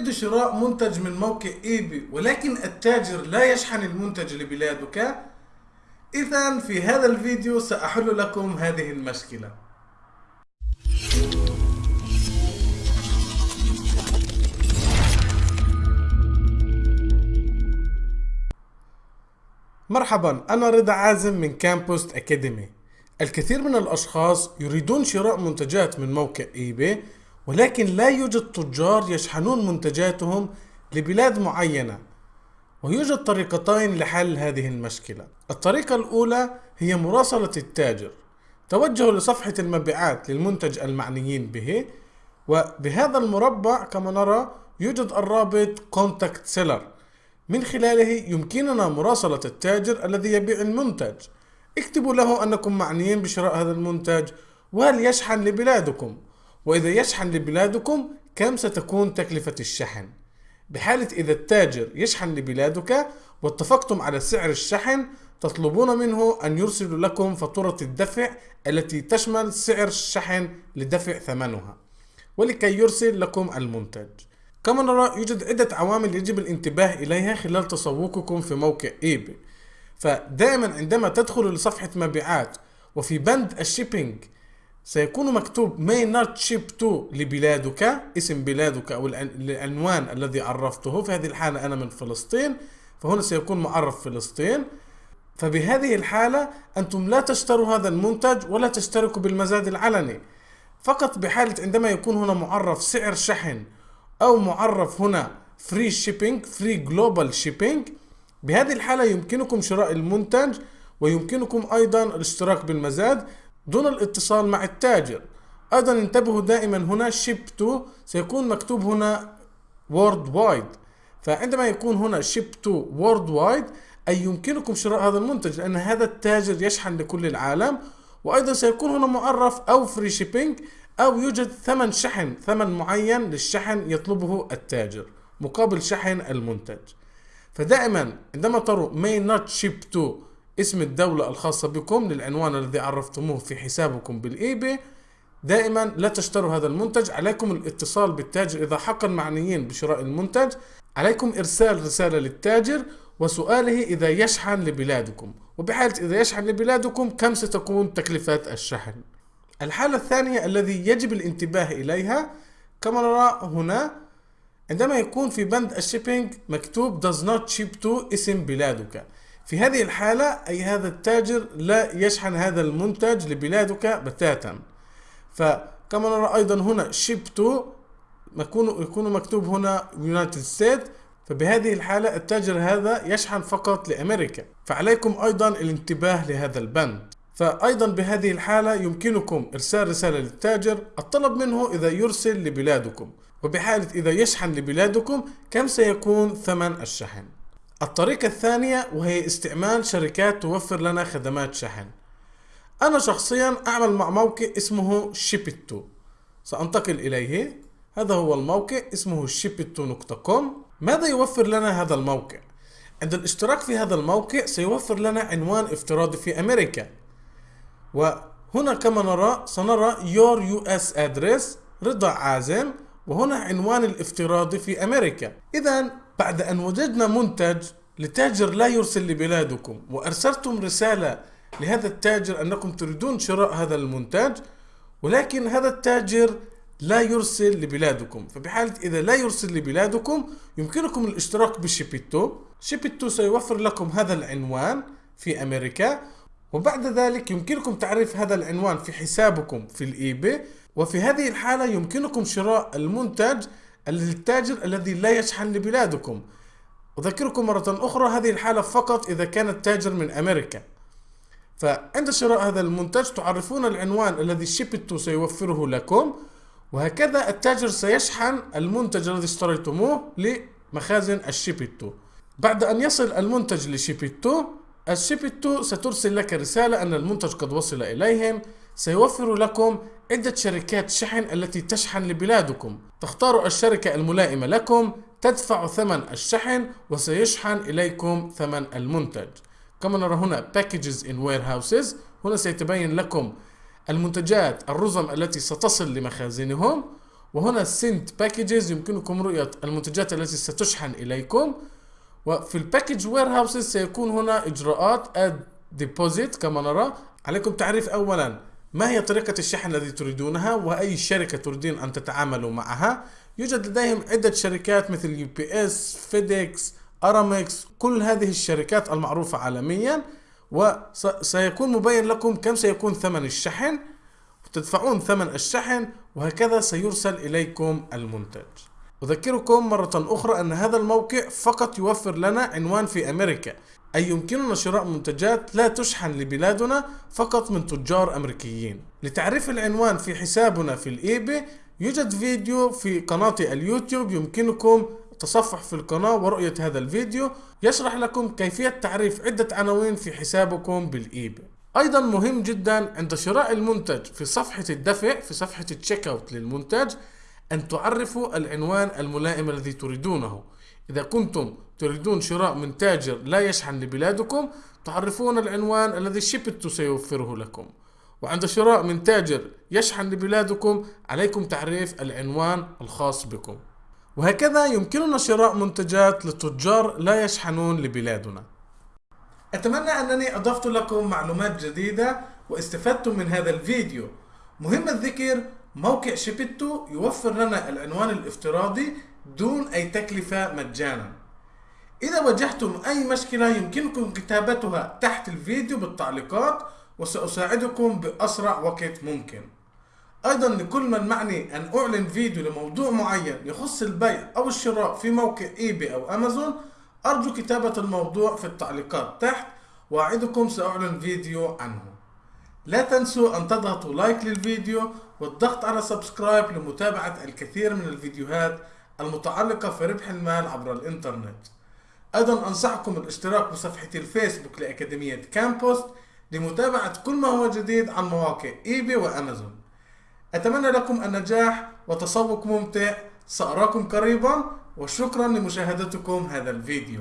تريد شراء منتج من موقع إيباي ولكن التاجر لا يشحن المنتج لبلادك؟ إذا في هذا الفيديو سأحل لكم هذه المشكلة. مرحبا أنا رضا عازم من كامبوست أكاديمي الكثير من الأشخاص يريدون شراء منتجات من موقع إيباي ولكن لا يوجد تجار يشحنون منتجاتهم لبلاد معينة ويوجد طريقتين لحل هذه المشكلة. الطريقة الأولى هي مراسلة التاجر. توجهوا لصفحة المبيعات للمنتج المعنيين به وبهذا المربع كما نرى يوجد الرابط Contact Seller. من خلاله يمكننا مراسلة التاجر الذي يبيع المنتج. اكتبوا له أنكم معنيين بشراء هذا المنتج وهل يشحن لبلادكم؟ وإذا يشحن لبلادكم كم ستكون تكلفة الشحن؟ بحالة إذا التاجر يشحن لبلادك واتفقتم على سعر الشحن تطلبون منه أن يرسل لكم فاتورة الدفع التي تشمل سعر الشحن لدفع ثمنها ولكي يرسل لكم المنتج. كما نرى يوجد عدة عوامل يجب الانتباه إليها خلال تسوقكم في موقع إيباي فدائما عندما تدخل لصفحة مبيعات وفي بند الشيبينج سيكون مكتوب may not ship to لبلادك اسم بلادك أو العنوان الذي عرفته. في هذه الحالة أنا من فلسطين فهنا سيكون معرف فلسطين. فبهذه الحالة أنتم لا تشتروا هذا المنتج ولا تشتركوا بالمزاد العلني. فقط بحالة عندما يكون هنا معرف سعر شحن أو معرف هنا free shipping free global shipping بهذه الحالة يمكنكم شراء المنتج ويمكنكم أيضا الاشتراك بالمزاد. دون الاتصال مع التاجر. أيضا انتبهوا دائما هنا ship to سيكون مكتوب هنا worldwide. فعندما يكون ship ship to worldwide أي يمكنكم شراء هذا المنتج لأن هذا التاجر يشحن لكل العالم. وأيضا سيكون هنا معرف أو free shipping أو يوجد ثمن شحن ثمن معين للشحن يطلبه التاجر مقابل شحن المنتج. فدائما عندما تروا may not ship to اسم الدولة الخاصة بكم للعنوان الذي عرفتموه في حسابكم بالإيباي دائما لا تشتروا هذا المنتج. عليكم الاتصال بالتاجر إذا حقا معنيين بشراء المنتج. عليكم إرسال رسالة للتاجر وسؤاله إذا يشحن لبلادكم. وبحالة إذا يشحن لبلادكم كم ستكون تكلفة الشحن؟ الحالة الثانية الذي يجب الانتباه إليها كما نرى هنا عندما يكون في بند الشيبينج مكتوب does not ship to اسم بلادك. في هذه الحالة أي هذا التاجر لا يشحن هذا المنتج لبلادك بتاتا. فكما نرى أيضا هنا ship to يكون مكتوب هنا United States. فبهذه الحالة التاجر هذا يشحن فقط لأمريكا. فعليكم أيضا الانتباه لهذا البند. فأيضا بهذه الحالة يمكنكم إرسال رسالة للتاجر الطلب منه إذا يرسل لبلادكم. وبحالة إذا يشحن لبلادكم كم سيكون ثمن الشحن؟ الطريقة الثانية وهي استعمال شركات توفر لنا خدمات شحن. أنا شخصيا أعمل مع موقع اسمه شيبتو سأنتقل إليه. هذا هو الموقع اسمه shipito.com ماذا يوفر لنا هذا الموقع؟ عند الاشتراك في هذا الموقع سيوفر لنا عنوان افتراضي في أمريكا. وهنا كما نرى سنرى your US address رضا عازم وهنا عنوان الافتراضي في أمريكا. إذا بعد أن وجدنا منتج لتاجر لا يرسل لبلادكم وأرسلتم رسالة لهذا التاجر أنكم تريدون شراء هذا المنتج ولكن هذا التاجر لا يرسل لبلادكم. فبحالة إذا لا يرسل لبلادكم يمكنكم الاشتراك بشيبيتو. شيبيتو سيوفر لكم هذا العنوان في أمريكا وبعد ذلك يمكنكم تعريف هذا العنوان في حسابكم في الإيباي. وفي هذه الحالة يمكنكم شراء المنتج للتاجر الذي لا يشحن لبلادكم. أذكركم مرة أخرى هذه الحالة فقط إذا كان التاجر من أمريكا. فعند شراء هذا المنتج تعرفون العنوان الذي شيبتو سيوفره لكم وهكذا التاجر سيشحن المنتج الذي اشتريتموه لمخازن الشيبتو بعد أن يصل المنتج لشيبتو الشيبتو سترسل لك رسالة أن المنتج قد وصل إليهم. سيوفر لكم عدة شركات شحن التي تشحن لبلادكم. تختار الشركة الملائمة لكم تدفع ثمن الشحن وسيشحن إليكم ثمن المنتج. كما نرى هنا packages in warehouses هنا سيتبين لكم المنتجات الرزم التي ستصل لمخازنهم وهنا sent packages يمكنكم رؤية المنتجات التي ستشحن إليكم. وفي ال package houses سيكون هنا إجراءات اد deposit كما نرى. عليكم تعريف أولا. ما هي طريقة الشحن التي تريدونها؟ وأي شركة تريدين أن تتعاملوا معها؟ يوجد لديهم عدة شركات مثل UPS FedEx Aramex كل هذه الشركات المعروفة عالميا. وسيكون مبين لكم كم سيكون ثمن الشحن. تدفعون ثمن الشحن وهكذا سيرسل إليكم المنتج. أذكركم مرة أخرى أن هذا الموقع فقط يوفر لنا عنوان في أمريكا. أي يمكننا شراء منتجات لا تشحن لبلادنا فقط من تجار أمريكيين. لتعريف العنوان في حسابنا في ال eBay يوجد فيديو في قناتي اليوتيوب يمكنكم التصفح في القناة ورؤية هذا الفيديو. يشرح لكم كيفية تعريف عدة عناوين في حسابكم بال eBay أيضا مهم جدا عند شراء المنتج في صفحة الدفع في صفحة ال check out للمنتج أن تعرفوا العنوان الملائم الذي تريدونه. إذا كنتم تريدون شراء من تاجر لا يشحن لبلادكم تعرفون العنوان الذي Shipito سيوفره لكم. وعند شراء من تاجر يشحن لبلادكم عليكم تعريف العنوان الخاص بكم. وهكذا يمكننا شراء منتجات لتجار لا يشحنون لبلادنا. أتمنى أنني أضفت لكم معلومات جديدة واستفدتم من هذا الفيديو. مهم الذكر موقع Shipito يوفر لنا العنوان الافتراضي دون أي تكلفة مجانا. إذا واجهتم أي مشكلة يمكنكم كتابتها تحت الفيديو بالتعليقات وسأساعدكم بأسرع وقت ممكن. أيضا لكل من معني أن أعمل فيديو لموضوع معين يخص البيع أو الشراء في موقع eBay أو أمازون أرجو كتابة الموضوع في التعليقات تحت وأعدكم سأعمل فيديو عنه. لا تنسوا أن تضغطوا like للفيديو والضغط على subscribe لمتابعة الكثير من الفيديوهات المتعلقة في ربح المال عبر الإنترنت. أيضا أنصحكم بالاشتراك بصفحة الفيسبوك لأكاديمية كامبوست لمتابعة كل ما هو جديد عن مواقع eBay وأمازون. أتمنى لكم النجاح وتسوق ممتع. سأراكم قريبا وشكرا لمشاهدتكم هذا الفيديو.